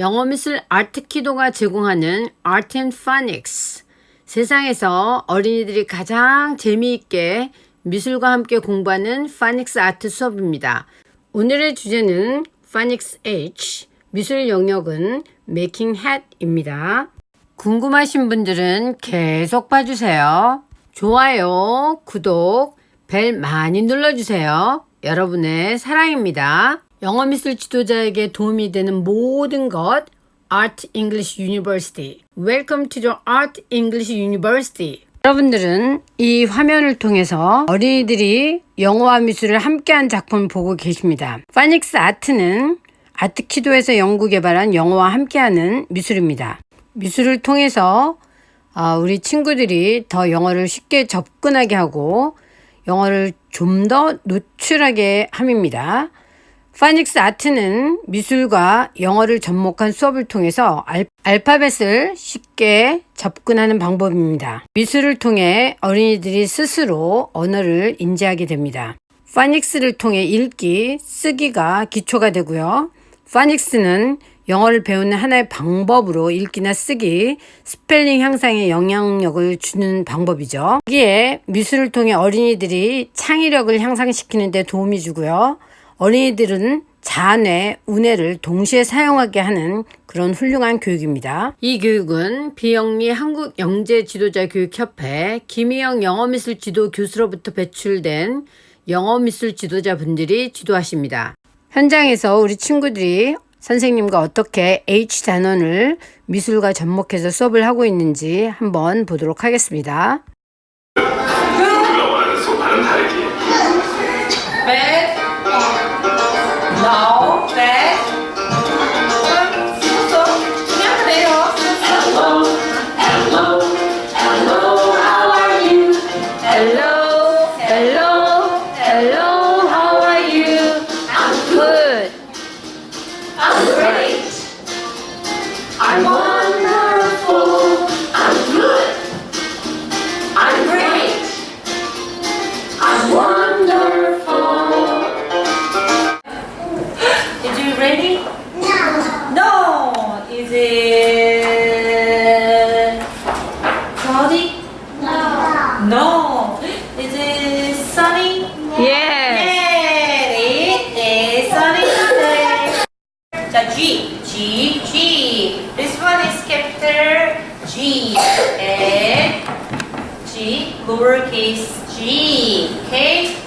영어 미술 아트키도가 제공하는 Phonics 세상에서 어린이들이 가장 재미있게 미술과 함께 공부하는 파닉스 아트 수업입니다. 오늘의 주제는 파닉스 H 미술 영역은 Making Hat입니다. 궁금하신 분들은 계속 봐주세요. 좋아요, 구독, 벨 많이 눌러주세요. 여러분의 사랑입니다. 영어 미술 지도자에게 도움이 되는 모든 것 Art English University. Welcome to the Art English University. 여러분들은 이 화면을 통해서 어린이들이 영어와 미술을 함께한 작품을 보고 계십니다. 파닉스 아트는 아트키도에서 연구 개발한 영어와 함께하는 미술입니다. 미술을 통해서 어, 우리 친구들이 더 영어를 쉽게 접근하게 하고 영어를 좀 더 노출하게 함입니다. phonics art는 미술과 영어를 접목한 수업을 통해서 알, 알파벳을 쉽게 접근하는 방법입니다. 미술을 통해 어린이들이 스스로 언어를 인지하게 됩니다. phonics를 통해 읽기, 쓰기가 기초가 되고요. phonics는 영어를 배우는 하나의 방법으로 읽기나 쓰기, 스펠링 향상에 영향력을 주는 방법이죠. 여기에 미술을 통해 어린이들이 창의력을 향상시키는 데 도움이 주고요. 어린이들은 자뇌, 우뇌를 동시에 사용하게 하는 그런 훌륭한 교육입니다. 이 교육은 비영리 한국영재지도자교육협회 김희영 영어미술 지도 교수로부터 배출된 영어미술 지도자분들이 지도하십니다. 현장에서 우리 친구들이 선생님과 어떻게 H 단원을 미술과 접목해서 수업을 하고 있는지 한번 보도록 하겠습니다. Hello, hello, hello, how are you? Hello, hello, hello, how are you? I'm good. I'm great. I'm ready? No. No. Is it cloudy? No. No. Is it sunny? Yes. Yeah, it is sunny today. 자, G, G, G. This one is capital G and G, lowercase g. Okay?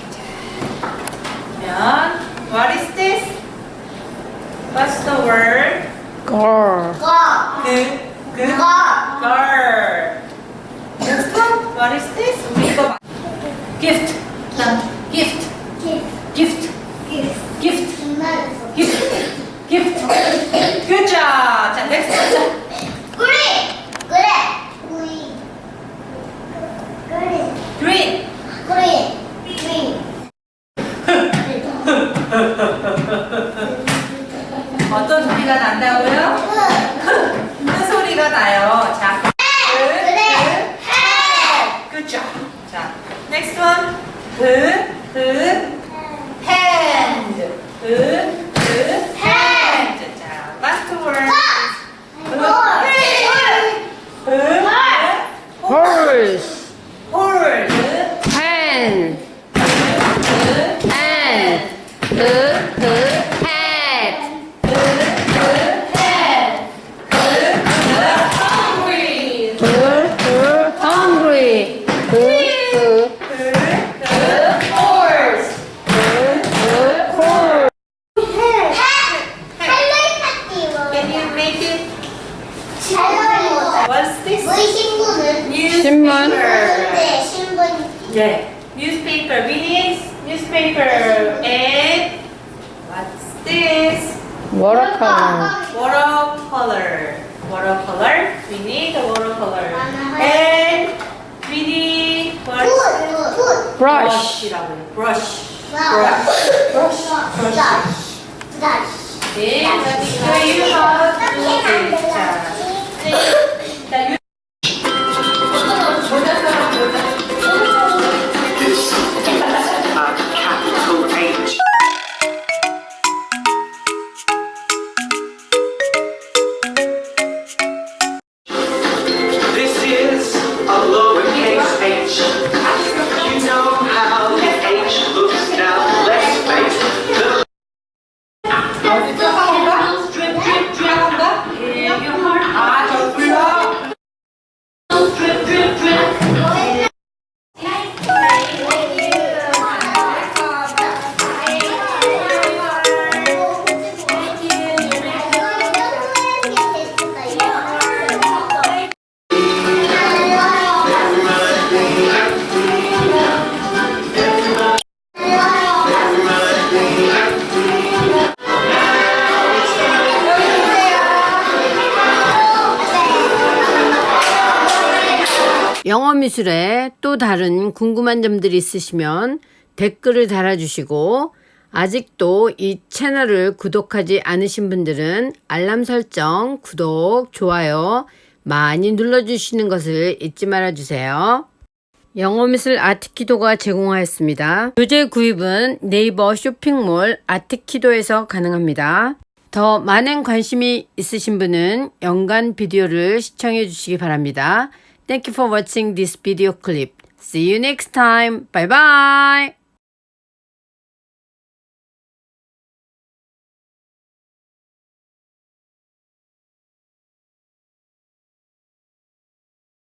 What's the word? Girl. 그, 그, girl. Next one, what is this? 우리 이거 gift. 자, gift. gift. gift. gift. gift. Good job. 자, next one. 자, green. 어떤 소리가 난다고요? 큰 소리가 나요. 자, 그, 그, good job. 자, next one. 그, 그, it? What's this? 신문. Yeah. Newspaper. We need newspaper. And what's this? Watercolor. Watercolor. Watercolor. We need a watercolor. And we need this? Brush. Brush이라고 해요. Brush. Brush. Okay. Let me show you how to do this. 자, 자, 영어 미술에 또 다른 궁금한 점들이 있으시면 댓글을 달아주시고 아직도 이 채널을 구독하지 않으신 분들은 알람 설정, 구독, 좋아요 많이 눌러주시는 것을 잊지 말아주세요. 영어미술 아트키도가 제공하였습니다. 교재 구입은 네이버 쇼핑몰 아트키도에서 가능합니다. 더 많은 관심이 있으신 분은 연간 비디오를 시청해 주시기 바랍니다. Thank you for watching this video clip. See you next time. Bye bye.